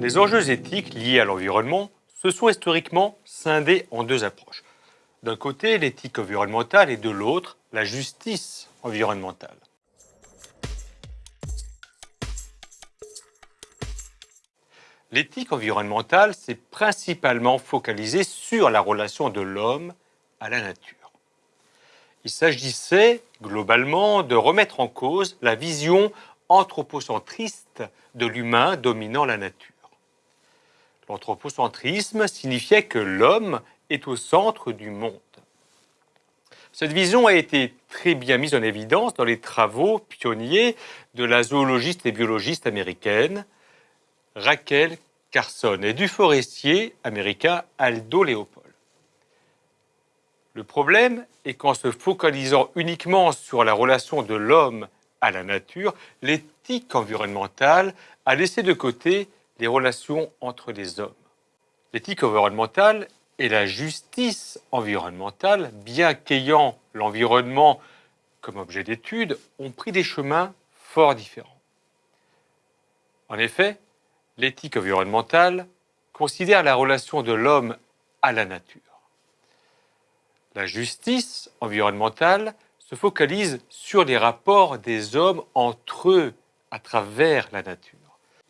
Les enjeux éthiques liés à l'environnement se sont historiquement scindés en deux approches. D'un côté, l'éthique environnementale et de l'autre, la justice environnementale. L'éthique environnementale s'est principalement focalisée sur la relation de l'homme à la nature. Il s'agissait globalement de remettre en cause la vision anthropocentriste de l'humain dominant la nature. L'anthropocentrisme signifiait que l'homme est au centre du monde. Cette vision a été très bien mise en évidence dans les travaux pionniers de la zoologiste et biologiste américaine Raquel Carson et du forestier américain Aldo Leopold. Le problème est qu'en se focalisant uniquement sur la relation de l'homme à la nature, l'éthique environnementale a laissé de côté relations entre les hommes. L'éthique environnementale et la justice environnementale, bien qu'ayant l'environnement comme objet d'étude, ont pris des chemins fort différents. En effet, l'éthique environnementale considère la relation de l'homme à la nature. La justice environnementale se focalise sur les rapports des hommes entre eux à travers la nature.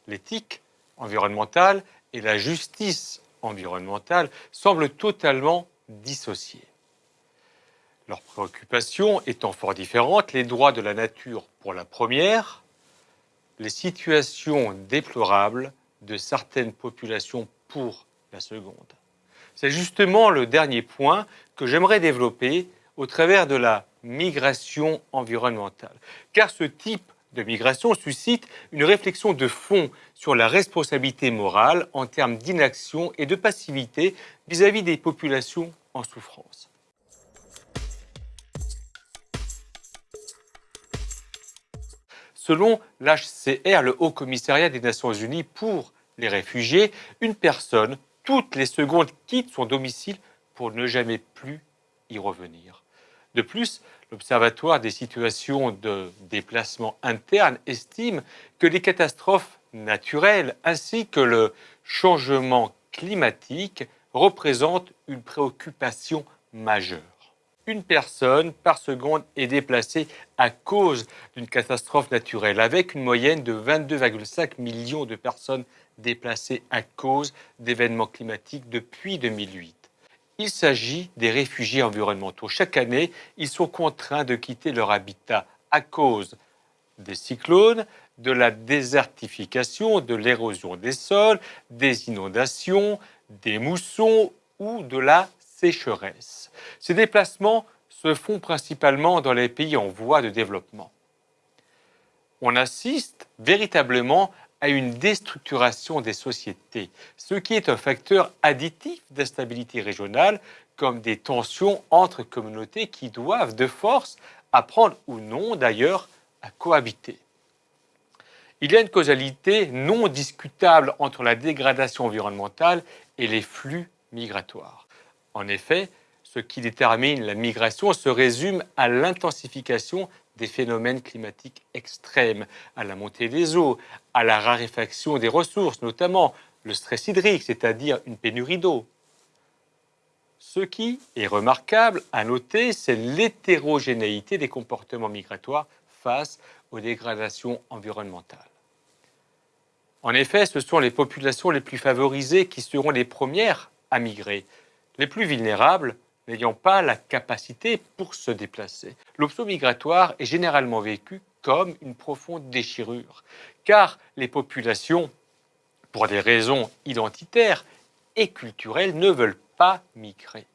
L'éthique environnementale et la justice environnementale semblent totalement dissociées. Leurs préoccupations étant fort différentes, les droits de la nature pour la première, les situations déplorables de certaines populations pour la seconde. C'est justement le dernier point que j'aimerais développer au travers de la migration environnementale. Car ce type de migration suscite une réflexion de fond sur la responsabilité morale en termes d'inaction et de passivité vis-à-vis des populations en souffrance. Selon l'HCR, le Haut Commissariat des Nations Unies pour les réfugiés, une personne, toutes les secondes, quitte son domicile pour ne jamais plus y revenir. De plus, l'Observatoire des situations de déplacement interne estime que les catastrophes naturelles ainsi que le changement climatique représentent une préoccupation majeure. Une personne par seconde est déplacée à cause d'une catastrophe naturelle, avec une moyenne de 22,5 millions de personnes déplacées à cause d'événements climatiques depuis 2008. Il s'agit des réfugiés environnementaux. Chaque année, ils sont contraints de quitter leur habitat à cause des cyclones, de la désertification, de l'érosion des sols, des inondations, des moussons ou de la sécheresse. Ces déplacements se font principalement dans les pays en voie de développement. On assiste véritablement à une déstructuration des sociétés, ce qui est un facteur additif d'instabilité régionale, comme des tensions entre communautés qui doivent de force apprendre ou non d'ailleurs à cohabiter. Il y a une causalité non discutable entre la dégradation environnementale et les flux migratoires. En effet, ce qui détermine la migration se résume à l'intensification des phénomènes climatiques extrêmes, à la montée des eaux, à la raréfaction des ressources, notamment le stress hydrique, c'est-à-dire une pénurie d'eau. Ce qui est remarquable à noter, c'est l'hétérogénéité des comportements migratoires face aux dégradations environnementales. En effet, ce sont les populations les plus favorisées qui seront les premières à migrer. Les plus vulnérables n'ayant pas la capacité pour se déplacer. L'option migratoire est généralement vécue comme une profonde déchirure, car les populations, pour des raisons identitaires et culturelles, ne veulent pas migrer.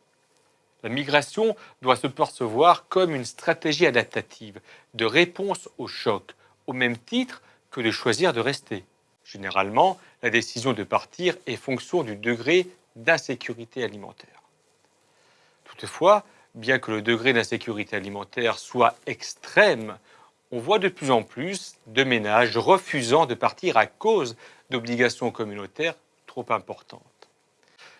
La migration doit se percevoir comme une stratégie adaptative de réponse au choc, au même titre que de choisir de rester. Généralement, la décision de partir est fonction du degré d'insécurité alimentaire. Toutefois, bien que le degré d'insécurité alimentaire soit extrême, on voit de plus en plus de ménages refusant de partir à cause d'obligations communautaires trop importantes.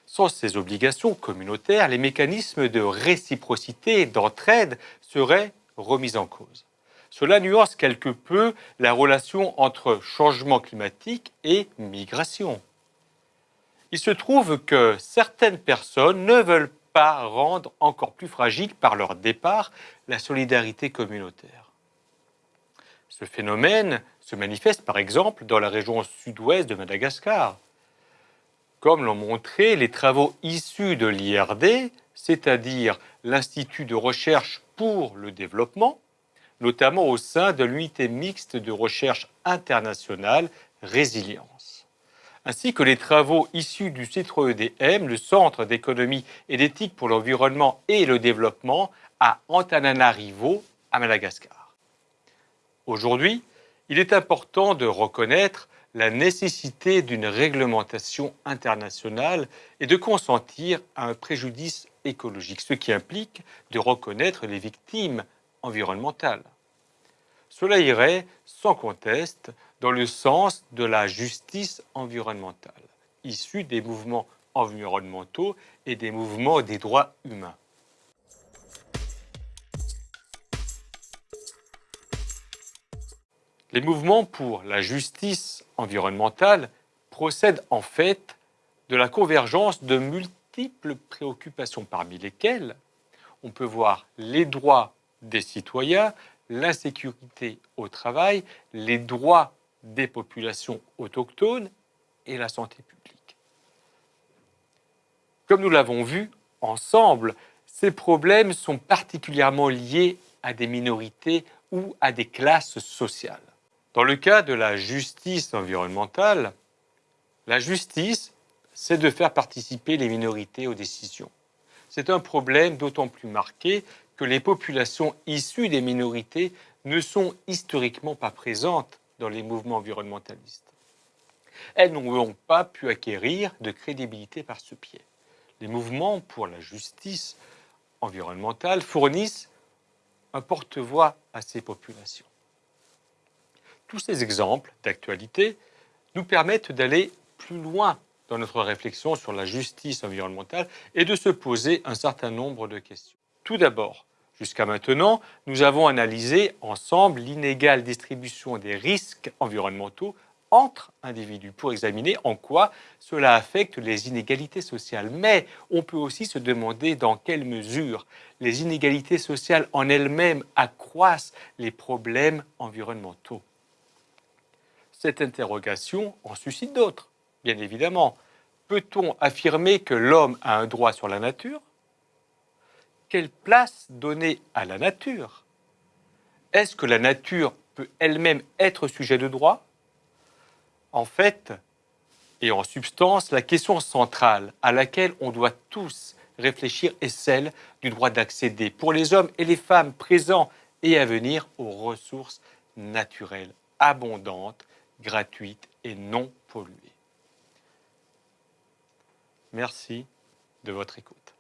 Sans ces obligations communautaires, les mécanismes de réciprocité et d'entraide seraient remis en cause. Cela nuance quelque peu la relation entre changement climatique et migration. Il se trouve que certaines personnes ne veulent rendre encore plus fragile par leur départ la solidarité communautaire. Ce phénomène se manifeste par exemple dans la région sud-ouest de Madagascar. Comme l'ont montré les travaux issus de l'IRD, c'est-à-dire l'Institut de recherche pour le développement, notamment au sein de l'unité mixte de recherche internationale Résilience, ainsi que les travaux issus du CITRE-EDM, le Centre d'économie et d'éthique pour l'environnement et le développement à Antananarivo, à Madagascar. Aujourd'hui, il est important de reconnaître la nécessité d'une réglementation internationale et de consentir à un préjudice écologique, ce qui implique de reconnaître les victimes environnementales. Cela irait, sans conteste, dans le sens de la justice environnementale, issue des mouvements environnementaux et des mouvements des droits humains. Les mouvements pour la justice environnementale procèdent en fait de la convergence de multiples préoccupations, parmi lesquelles on peut voir les droits des citoyens, l'insécurité au travail, les droits des populations autochtones et la santé publique. Comme nous l'avons vu ensemble, ces problèmes sont particulièrement liés à des minorités ou à des classes sociales. Dans le cas de la justice environnementale, la justice, c'est de faire participer les minorités aux décisions. C'est un problème d'autant plus marqué que les populations issues des minorités ne sont historiquement pas présentes dans les mouvements environnementalistes. Elles n'ont pas pu acquérir de crédibilité par ce pied. Les mouvements pour la justice environnementale fournissent un porte-voix à ces populations. Tous ces exemples d'actualité nous permettent d'aller plus loin dans notre réflexion sur la justice environnementale et de se poser un certain nombre de questions. Tout d'abord, jusqu'à maintenant, nous avons analysé ensemble l'inégale distribution des risques environnementaux entre individus pour examiner en quoi cela affecte les inégalités sociales. Mais on peut aussi se demander dans quelle mesure les inégalités sociales en elles-mêmes accroissent les problèmes environnementaux. Cette interrogation en suscite d'autres, bien évidemment. Peut-on affirmer que l'homme a un droit sur la nature? Place donner à la nature? Est-ce que la nature peut elle-même être sujet de droit? En fait, et en substance, la question centrale à laquelle on doit tous réfléchir est celle du droit d'accéder pour les hommes et les femmes présents et à venir aux ressources naturelles abondantes gratuite et non polluée. Merci de votre écoute.